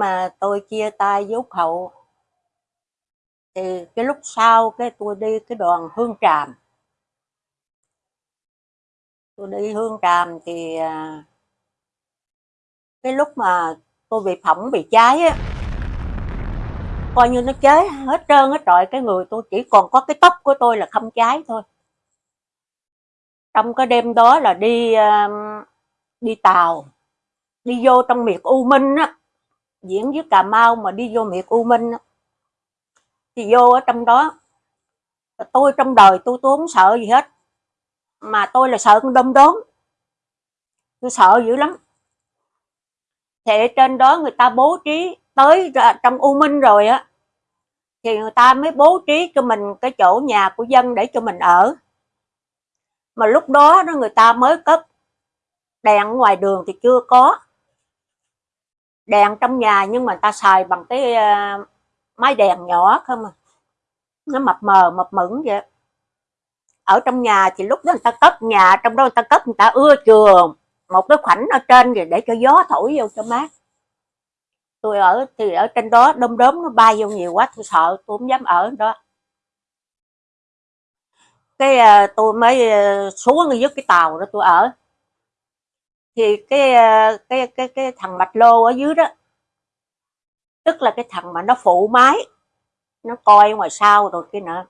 mà tôi chia tay với Úc Hậu, thì cái lúc sau cái tôi đi cái đoàn Hương Tràm. Tôi đi Hương Tràm thì à, cái lúc mà tôi bị phỏng bị cháy á, coi như nó cháy hết trơn hết trọi, cái người tôi chỉ còn có cái tóc của tôi là không cháy thôi. Trong cái đêm đó là đi à, đi tàu, đi vô trong miệt U Minh á diễn với Cà Mau mà đi vô miệt U Minh thì vô ở trong đó. Tôi trong đời tôi tôi không sợ gì hết. Mà tôi là sợ con đom đóm. Tôi sợ dữ lắm. Thì trên đó người ta bố trí tới trong U Minh rồi á. Thì người ta mới bố trí cho mình cái chỗ nhà của dân để cho mình ở. Mà lúc đó đó người ta mới cất đèn ngoài đường thì chưa có đèn trong nhà nhưng mà ta xài bằng cái uh, máy đèn nhỏ không à. Nó mập mờ mập mững vậy. Ở trong nhà thì lúc đó người ta cất nhà trong đó người ta cất người ta ưa trường một cái khoảnh ở trên rồi để cho gió thổi vô cho mát. Tôi ở thì ở trên đó đom đóm nó bay vô nhiều quá tôi sợ tôi không dám ở đó. Cái ờ, tôi mới ờ, xuống dưới cái tàu đó tôi ở thì cái ờ, cái cái cái thằng bạch lô ở dưới đó, tức là cái thằng mà nó phụ máy, nó coi ngoài sau rồi kia nọ.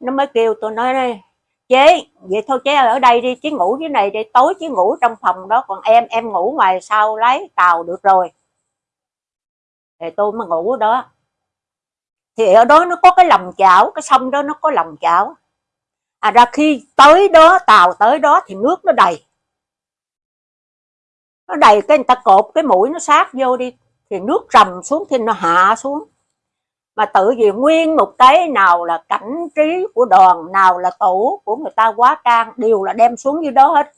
Nó mới kêu tôi nói đây chế, vậy thôi chế ở đây đi chứ ngủ dưới này đi, tối chứ ngủ trong phòng đó, còn em em ngủ ngoài sau lấy tàu được rồi. Thì tôi mới ngủ đó. Thì ở đó nó có cái lòng chảo, cái sông đó nó có lòng chảo. À ra khi tới đó, tàu tới đó thì nước nó đầy nó đầy cái người ta cột cái mũi nó sát vô đi thì nước rầm xuống thì nó hạ xuống. Mà tự vì nguyên một cái nào là cảnh trí của đoàn nào là tủ của người ta quá trang đều là đem xuống dưới đó hết.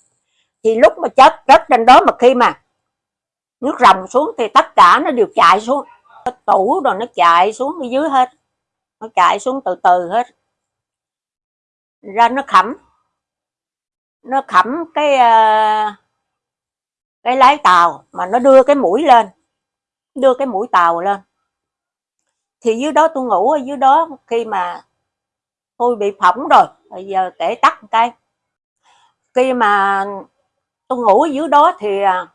Thì lúc mà chết chết trên đó mà khi mà nước rầm xuống thì tất cả nó đều chạy xuống. Tủ rồi nó chạy xuống ở dưới hết. Nó chạy xuống từ từ hết. Ra nó khẩm. Nó khẩm cái uh, cái lái tàu mà nó đưa cái mũi lên, đưa cái mũi tàu lên. Thì dưới đó tôi ngủ ở dưới đó khi mà tôi bị phỏng rồi, bây giờ kể tắt một cái. Khi mà tôi ngủ ở dưới đó thì à,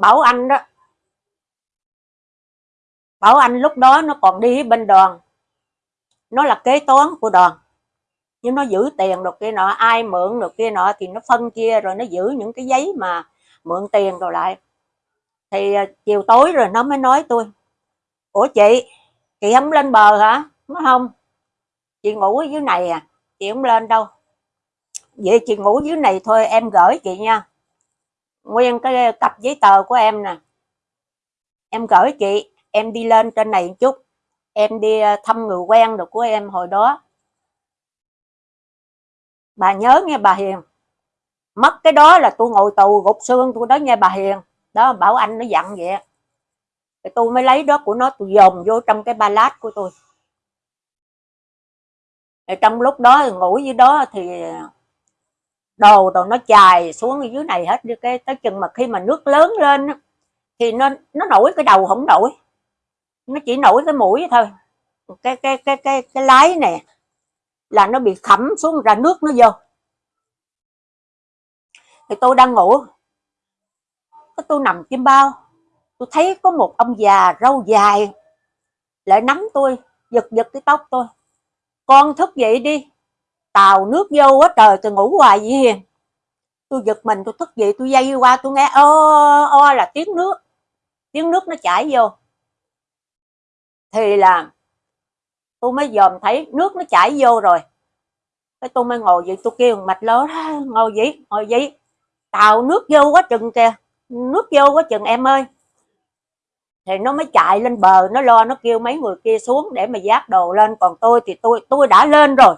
bảo anh đó, bảo anh lúc đó nó còn đi bên đoàn. Nó là kế toán của đoàn, nhưng nó giữ tiền được kia nọ, ai mượn được kia nọ thì nó phân chia rồi nó giữ những cái giấy mà mượn tiền rồi lại. Thì à, chiều tối rồi nó mới nói tôi, ủa chị chị không lên bờ hả? Nó không, chị ngủ ở dưới này à chị không lên đâu. Vậy chị ngủ dưới này thôi, em gửi chị nha. Nguyên cái cặp giấy tờ của em nè. Em gửi chị, em đi lên trên này một chút. Em đi à, thăm người quen được của em hồi đó. Bà nhớ nghe bà Hiền mất cái đó là tôi ngồi tù gục xương, tôi đó nghe bà Hiền. Đó, bảo anh nó dặn vậy. Thì tôi mới lấy đó của nó, tôi dồn vô trong cái ba lát của tôi. Thì trong lúc đó, ngủ dưới đó thì đồ đồ nó chài xuống dưới này hết. Đi cái, tới chừng mà khi mà nước lớn lên thì nó nó nổi, cái đầu không nổi. Nó chỉ nổi cái mũi thôi. Cái cái cái cái cái lái nè, là nó bị khẩm xuống, ra nước nó vô thì tôi đang ngủ. Cái tôi nằm trên bao. Tôi thấy có một ông già râu dài lại nắm tôi, giật giật cái tóc tôi. Con thức dậy đi. Tàu nước vô quá trời, tôi ngủ hoài vậy hiền. Tôi giật mình, tôi thức dậy, tôi dây qua, tôi nghe o o là tiếng nước. Tiếng nước nó chảy vô. Thì là tôi mới dòm thấy nước nó chảy vô rồi. Cái tôi mới ngồi vậy tôi kêu mạch lớn ngồi vậy ngồi vậy tàu nước vô quá chừng kìa. Nước vô quá chừng, em ơi. Thì nó mới chạy lên bờ, nó lo, nó kêu mấy người kia xuống để mà giác đồ lên. Còn tôi thì tôi tôi đã lên rồi.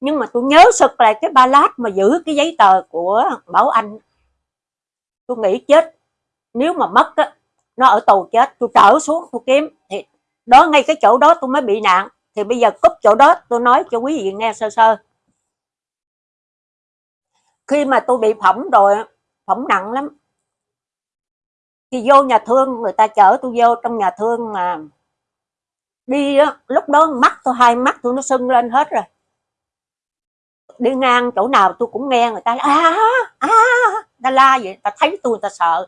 Nhưng mà tôi nhớ sực lại cái ba lát mà giữ cái giấy tờ của bảo anh. Tôi nghĩ chết. Nếu mà mất á, nó ở tù chết. Tôi trở xuống, tôi kiếm. Thì đó, ngay cái chỗ đó tôi mới bị nạn. Thì bây giờ cúp chỗ đó, tôi nói cho quý vị nghe sơ sơ khi mà tôi bị phỏng rồi phỏng nặng lắm. Thì vô nhà thương người ta chở tôi vô trong nhà thương mà đi đó, lúc đó mắt tôi hai mắt tôi nó sưng lên hết rồi. Đi ngang chỗ nào tôi cũng nghe người ta à à, à, à, à ta la vậy ta thấy tôi ta sợ.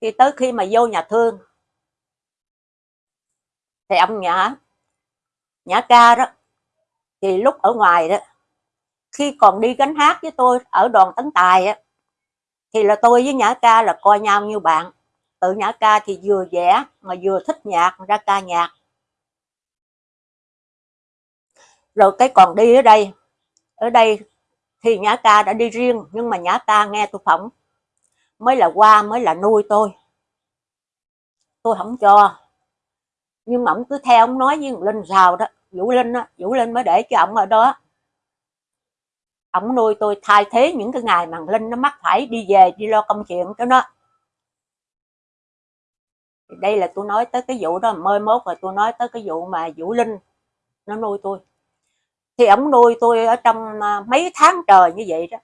Thì tới khi mà vô nhà thương thì ông nhã nhã ca đó thì lúc ở ngoài đó khi còn đi gánh hát với tôi ở đoàn tấn tài á, thì là tôi với nhã ca là coi nhau như bạn. Tự nhã ca thì vừa vẽ mà vừa thích nhạc, ra ca nhạc. Rồi cái còn đi ở đây ở đây thì nhã ca đã đi riêng, nhưng mà nhã ca nghe tôi phỏng. Mới là qua, mới là nuôi tôi. Tôi không cho. Nhưng mà ông cứ theo ông nói với linh rào đó. Vũ linh á, vũ linh mới để cho ông ở đó ổng nuôi tôi thay thế những cái ngày mà linh nó mắc phải đi về, đi lo công chuyện cho nó. Đây là tôi nói tới cái vụ đó mơi mốt rồi tôi nói tới cái vụ mà vũ linh nó nuôi tôi. Thì ổng nuôi tôi ở trong à, mấy tháng trời như vậy đó.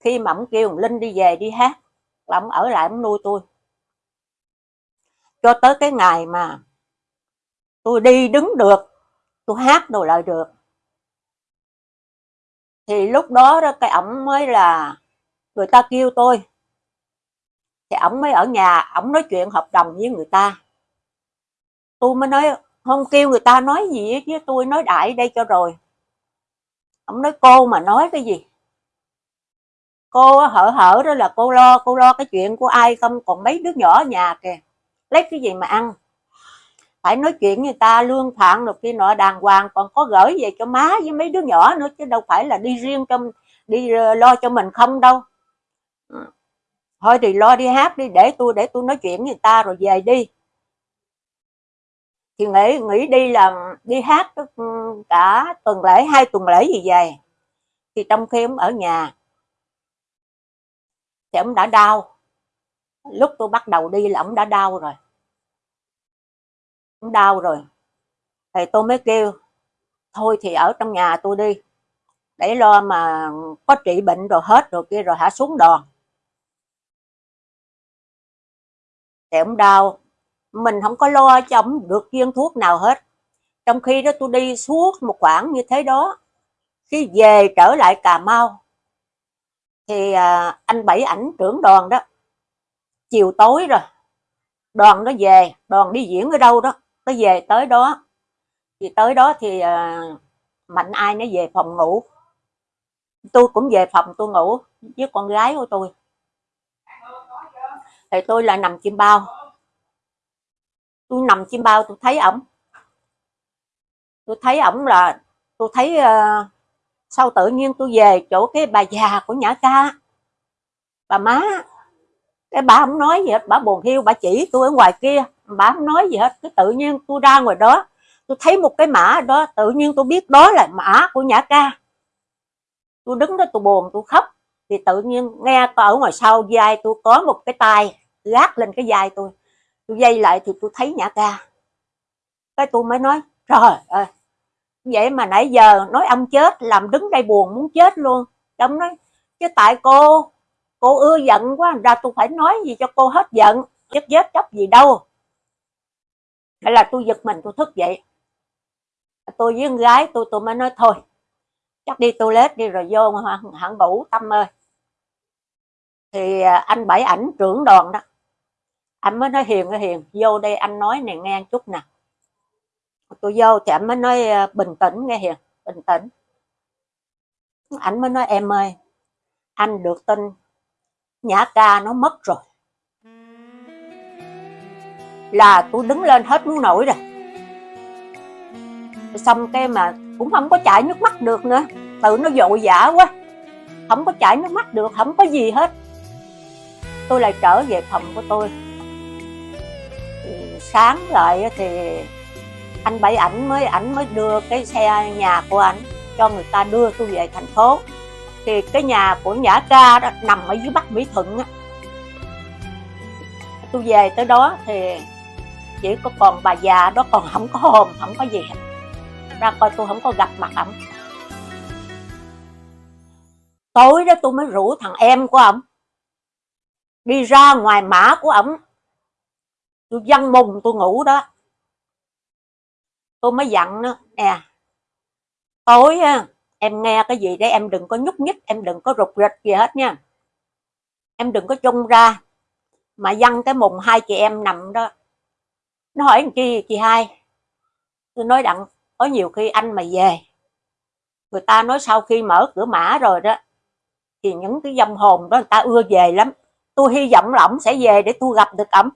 Khi mà ổng kêu linh đi về đi hát, là ổng ở lại ổng nuôi tôi. Cho tới cái ngày mà tôi đi đứng được, tôi hát đồ lại được thì lúc đó đó, cái ổng mới là người ta kêu tôi. Thì ổng mới ở nhà, ổng nói chuyện hợp đồng với người ta. Tôi mới nói, không kêu người ta nói gì với tôi nói đại đây cho rồi. Ổng nói, cô mà nói cái gì? Cô hở hở đó là cô lo cô lo cái chuyện của ai không? Còn mấy đứa nhỏ ở nhà kìa, lấy cái gì mà ăn? Phải nói chuyện người ta lương phạn được kia nọ đàng hoàng còn có gửi về cho má với mấy đứa nhỏ nữa chứ đâu phải là đi riêng trong đi ờ, lo cho mình không đâu. Ừ. thôi thì lo đi hát đi để tôi để tôi nói chuyện với người ta rồi về đi. Thì nghĩ nghĩ đi là đi hát ừ, cả tuần lễ hai tuần lễ gì về. Thì trong khi ông ở nhà thì ông đã đau. Lúc tôi bắt đầu đi là ông đã đau rồi cũng đau rồi. Thì tôi mới kêu thôi thì ở trong nhà tôi đi để lo mà có trị bệnh rồi hết rồi kia rồi hả xuống đòn. Thì ông đau. Mình không có lo cho ông được viên thuốc nào hết. Trong khi đó tôi đi suốt một khoảng như thế đó khi về trở lại Cà Mau thì à, anh Bảy ảnh trưởng đoàn đó chiều tối rồi đoàn nó về đoàn đi diễn ở đâu đó cái về tới đó thì tới đó thì uh, mạnh ai nó về phòng ngủ. Tôi cũng về phòng tôi ngủ với con gái của tôi. Thì tôi là nằm chim bao. Tôi nằm chim bao tôi thấy ổng. Tôi thấy ổng là tôi thấy uh, sau tự nhiên tôi về chỗ cái bà già của nhã ca bà má cái bà không nói gì hết, bà buồn hiu, bà chỉ tôi ở ngoài kia. Bà không nói gì hết cái tự nhiên tôi ra ngoài đó, tôi thấy một cái mã đó, tự nhiên tôi biết đó là mã của nhã ca. Tôi đứng đó, tôi buồn, tôi khóc, thì tự nhiên nghe ở ngoài sau vai tôi có một cái tay gác lên cái vai tôi. Tôi dây lại thì tôi thấy nhã ca. Cái tôi mới nói, trời ơi, vậy mà nãy giờ nói ông chết, làm đứng đây buồn muốn chết luôn. Ông nói, chứ tại cô cô ưa giận quá ra tôi phải nói gì cho cô hết giận? Chết chết chấp gì đâu. Hay là tôi giật mình, tôi thức dậy. Tôi với con gái tôi tôi mới nói thôi, chắc đi toilet đi rồi vô hẳn bủ tâm ơi. Thì à, anh bảy ảnh trưởng đoàn đó, anh mới nói hiền hiền, vô đây anh nói này nghe chút nè. Tôi vô thì anh mới nói à, bình tĩnh, nghe hiền, bình tĩnh. Ảnh mới nói, em ơi, anh được tin nhã ca nó mất rồi. Là tôi đứng lên hết muốn nổi rồi. Xong cái mà cũng không có chảy nước mắt được nữa. Tự nó dội dã quá. Không có chảy nước mắt được, không có gì hết. Tôi lại trở về phòng của tôi. Sáng lại thì anh bảy ảnh mới ảnh mới đưa cái xe nhà của ảnh cho người ta đưa tôi về thành phố thì cái nhà của nhã ca đó nằm ở dưới bắc mỹ thuận á. Tôi về tới đó thì chỉ có còn bà già đó còn không có hồn, không có gì hết. Ra coi tôi không có gặp mặt ổng. Tối đó tôi mới rủ thằng em của ổng đi ra ngoài mã của ổng. Tôi văng mùng tôi ngủ đó. Tôi mới dặn nó, nè, tối á em nghe cái gì đấy, em đừng có nhúc nhích, em đừng có rụt rịch gì hết nha. Em đừng có chung ra mà dăng cái mùng hai chị em nằm đó. Nó hỏi chi, chị hai, tôi nói đặng, có nhiều khi anh mà về, người ta nói sau khi mở cửa mã rồi đó, thì những cái dâm hồn đó người ta ưa về lắm. Tôi hy vọng là ổng sẽ về để tôi gặp được ổng.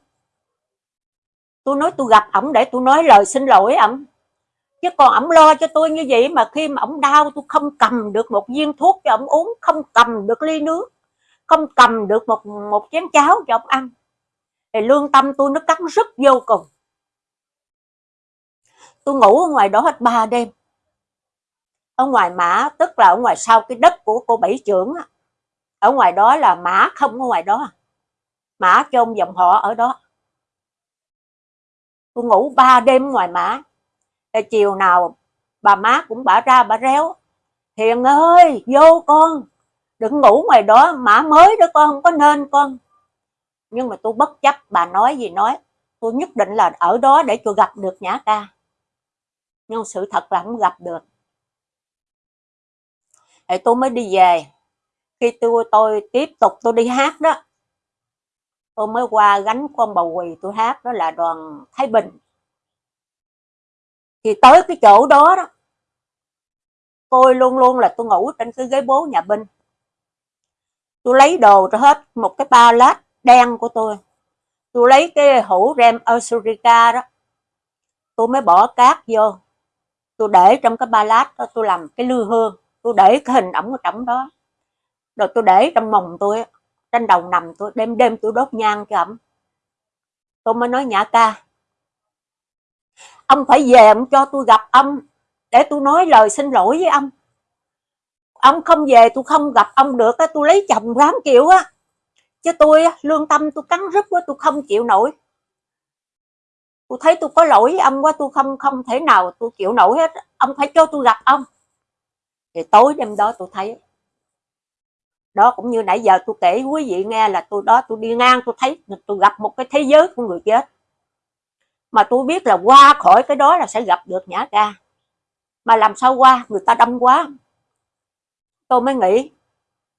Tôi nói tôi gặp ổng để tôi nói lời xin lỗi ổng chứ còn ổng lo cho tôi như vậy mà khi mà ổng đau, tôi không cầm được một viên thuốc cho ổng uống, không cầm được ly nước, không cầm được một một chén cháo cho ổng ăn. Thì lương tâm tôi nó cắn rất vô cùng. Tôi ngủ ở ngoài đó hết ba đêm. Ở ngoài mã, tức là ở ngoài sau cái đất của cô bảy trưởng ở ngoài đó là mã không ở ngoài đó. Mã chôn dòng họ ở đó. Tôi ngủ ba đêm ngoài mã. Rồi chiều nào bà má cũng bả ra bả réo, hiền ơi, vô con, đừng ngủ ngoài đó, mã mới đó con, không có nên con. Nhưng mà tôi bất chấp, bà nói gì nói, tôi nhất định là ở đó để tôi gặp được nhã ca. Nhưng sự thật là không gặp được. Thì tôi mới đi về. Khi tôi tôi tiếp tục tôi đi hát đó, tôi mới qua gánh con bầu quỳ tôi hát, đó là đoàn Thái Bình thì tới cái chỗ đó đó, tôi luôn luôn là tôi ngủ trên cái ghế bố nhà binh tôi lấy đồ cho hết, một cái ba lát đen của tôi. Tôi lấy cái hũ rem Osurica đó, tôi mới bỏ cát vô. Tôi để trong cái ba lát đó, tôi làm cái lư hương, tôi để cái hình ẩm ở trong đó. Rồi tôi để trong mồng tôi trên đầu nằm tôi, đêm đêm tôi đốt nhang cho ẩm tôi mới nói, nhã ca ông phải về ông cho tôi gặp ông, để tôi nói lời xin lỗi với ông. Ông không về tôi không gặp ông được á, tôi lấy chồng ráng chịu á. Chứ tôi lương tâm tôi cắn rứt quá, tôi không chịu nổi. Tôi thấy tôi có lỗi với ông quá, tôi không không thể nào tôi chịu nổi hết. Ông phải cho tôi gặp ông. Thì tối đêm đó tôi thấy, đó cũng như nãy giờ tôi kể quý vị nghe là tôi đó tôi đi ngang, tôi thấy tôi gặp một cái thế giới của người chết mà tôi biết là qua khỏi cái đó là sẽ gặp được nhã ca. Mà làm sao qua? Người ta đông quá. Tôi mới nghĩ,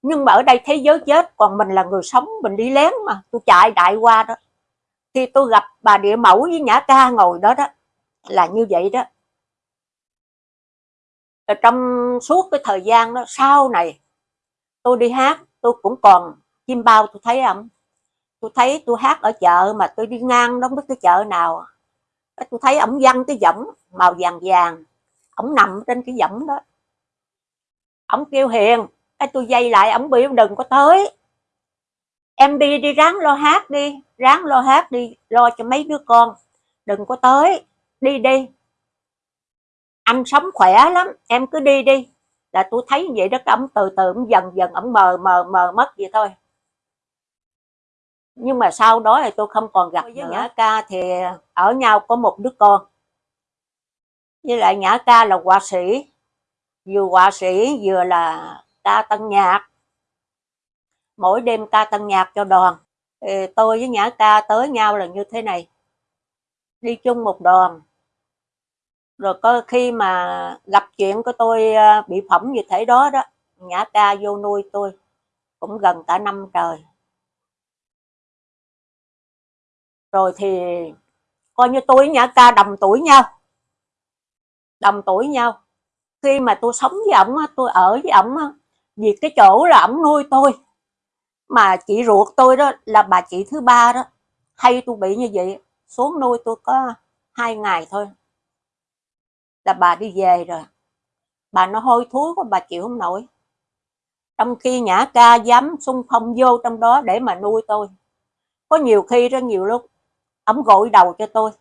nhưng mà ở đây thế giới chết, còn mình là người sống, mình đi lén mà. Tôi chạy đại qua đó. Khi tôi gặp bà địa mẫu với nhã ca ngồi đó đó, là như vậy đó. Rồi trong suốt cái thời gian đó, sau này, tôi đi hát, tôi cũng còn chim bao, tôi thấy không? Tôi thấy tôi hát ở chợ mà tôi đi ngang đó biết cái chợ nào tôi thấy ổng văng cái võng màu vàng vàng. Ổng nằm trên cái võng đó. Ổng kêu hiền cái tôi dây lại, ổng biểu đừng có tới. Em đi đi, ráng lo hát đi, ráng lo hát đi, lo cho mấy đứa con. Đừng có tới, đi đi. Anh sống khỏe lắm, em cứ đi đi. Là tôi thấy như vậy đó ổng từ từ ổng dần dần ổng mờ mờ mờ mất vậy thôi nhưng mà sau đó thì tôi không còn gặp với nữa. Nhã ca thì ở nhau có một đứa con. Với lại Nhã ca là họa sĩ. Vừa họa sĩ vừa là ca tân nhạc. Mỗi đêm ca tân nhạc cho đoàn. Thì tôi với Nhã ca tới nhau là như thế này. Đi chung một đoàn. Rồi có khi mà gặp chuyện của tôi à, bị phỏng như thế đó đó Nhã ca vô nuôi tôi. Cũng gần cả năm trời rồi thì coi như tôi với Nhã ca đồng tuổi nhau. Đồng tuổi nhau. Khi mà tôi sống với ổng tôi ở với ổng vì cái chỗ là ổng nuôi tôi. Mà chị ruột tôi đó là bà chị thứ ba đó. Hay tôi bị như vậy, xuống nuôi tôi có hai ngày thôi. Là bà đi về rồi. Bà nó hôi thối quá, bà chịu không nổi. Trong khi nhã ca dám xung phong vô trong đó để mà nuôi tôi. Có nhiều khi rất nhiều lúc ông gội đầu cho tôi.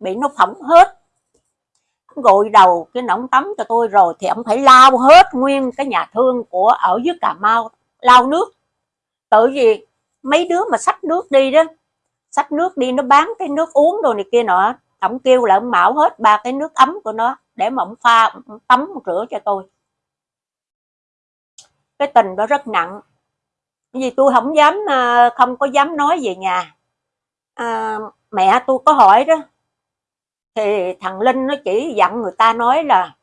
Bị nó phỏng hết. Ông gội đầu cái nóng tắm cho tôi rồi thì ông phải lao hết nguyên cái nhà thương của ở dưới cà mau lao nước. Tự vì mấy đứa mà xách nước đi đó xách nước đi nó bán cái nước uống đồ này kia nọ ông kêu là ông mạo hết ba cái nước ấm của nó để mà ông pha ông tắm rửa cho tôi. Cái tình đó rất nặng. Vì tôi không dám à, không có dám nói về nhà. À, mẹ tôi có hỏi đó. Thì thằng linh nó chỉ dặn người ta nói là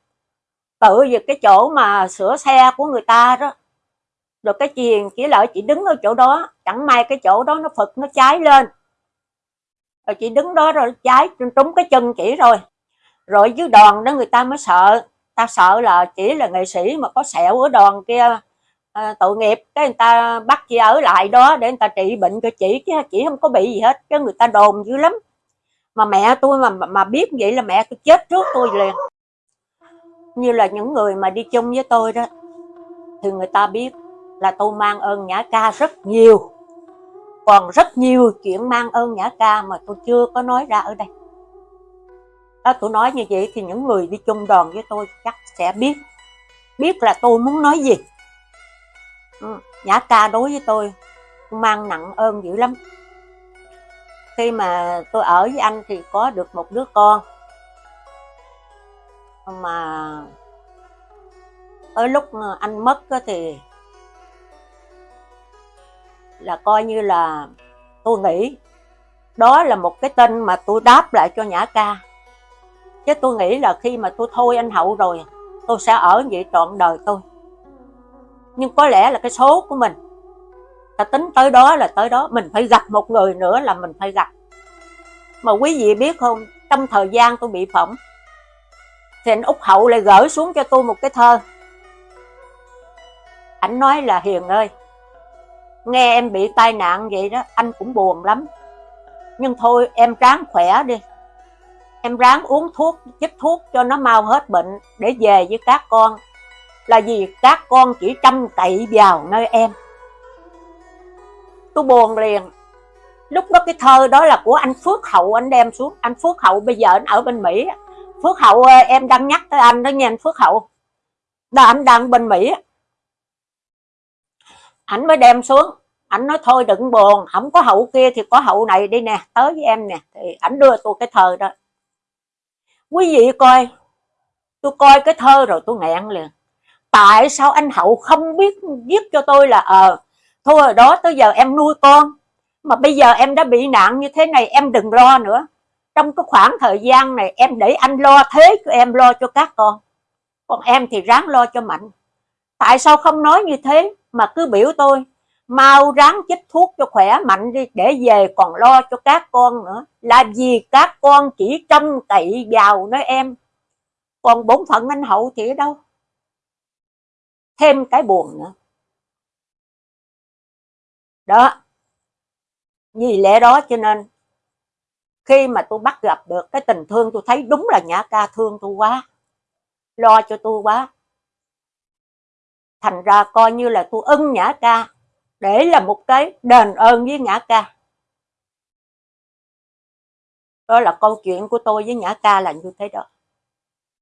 tự về cái chỗ mà sửa xe của người ta đó, rồi cái chiền chỉ lợi chị đứng ở chỗ đó, chẳng may cái chỗ đó nó phật nó cháy lên. Rồi chị đứng đó rồi cháy trúng cái chân chỉ rồi. Rồi dưới đòn đó người ta mới sợ, ta sợ là chỉ là nghệ sĩ mà có sẹo ở đòn kia à, tội nghiệp cái người ta bắt chị ở lại đó để người ta trị bệnh cho chị chứ chị không có bị gì hết chứ người ta đồn dữ lắm. Mà mẹ tôi mà mà biết vậy là mẹ tôi chết trước tôi liền. Như là những người mà đi chung với tôi đó thì người ta biết là tôi mang ơn nhã ca rất nhiều. Còn rất nhiều chuyện mang ơn nhã ca mà tôi chưa có nói ra ở đây. Đó tôi nói như vậy thì những người đi chung đoàn với tôi chắc sẽ biết biết là tôi muốn nói gì ừ, nhã ca đối với tôi mang nặng ơn dữ lắm khi mà tôi ở với anh thì có được một đứa con mà tới lúc anh mất thì là coi như là tôi nghĩ đó là một cái tên mà tôi đáp lại cho Nhã Ca. Chứ tôi nghĩ là khi mà tôi thôi anh Hậu rồi, tôi sẽ ở vậy trọn đời tôi. Nhưng có lẽ là cái số của mình, ta tính tới đó là tới đó, mình phải gặp một người nữa là mình phải gặp. Mà quý vị biết không, trong thời gian tôi bị phỏng, thì anh Úc Hậu lại gửi xuống cho tôi một cái thơ. Anh nói là Hiền ơi, nghe em bị tai nạn vậy đó anh cũng buồn lắm. Nhưng thôi em ráng khỏe đi. Em ráng uống thuốc chích thuốc cho nó mau hết bệnh để về với các con là vì các con chỉ chăm cậy vào nơi em. Tôi buồn liền. Lúc đó cái thơ đó là của anh Phước Hậu, anh đem xuống. Anh Phước Hậu, bây giờ anh ở bên Mỹ. Phước Hậu em đang nhắc tới anh đó nha, anh Phước Hậu. Đó anh đang bên Mỹ. Ảnh mới đem xuống. Ảnh nói, thôi đừng buồn, không có hậu kia thì có hậu này đi nè, tới với em nè. Thì ảnh đưa tôi cái thơ đó. Quý vị coi, tôi coi cái thơ rồi tôi nghẹn liền tại sao anh hậu không biết viết cho tôi là ờ thôi rồi đó tới giờ em nuôi con, mà bây giờ em đã bị nạn như thế này em đừng lo nữa. Trong cái khoảng thời gian này em để anh lo thế cho em, lo cho các con. Còn em thì ráng lo cho mạnh. Tại sao không nói như thế mà cứ biểu tôi, mau ráng chích thuốc cho khỏe mạnh đi, để về còn lo cho các con nữa. Là vì các con chỉ trông cậy vào nơi em? Còn bổn phận anh hậu thì ở đâu? Thêm cái buồn nữa. Đó. Vì lẽ đó cho nên, khi mà tôi bắt gặp được cái tình thương tôi thấy đúng là nhã ca thương tôi quá, lo cho tôi quá. Thành ra coi như là tôi ưng nhã ca, để là một cái đền ơn với nhã ca. Đó là câu chuyện của tôi với nhã ca là như thế đó.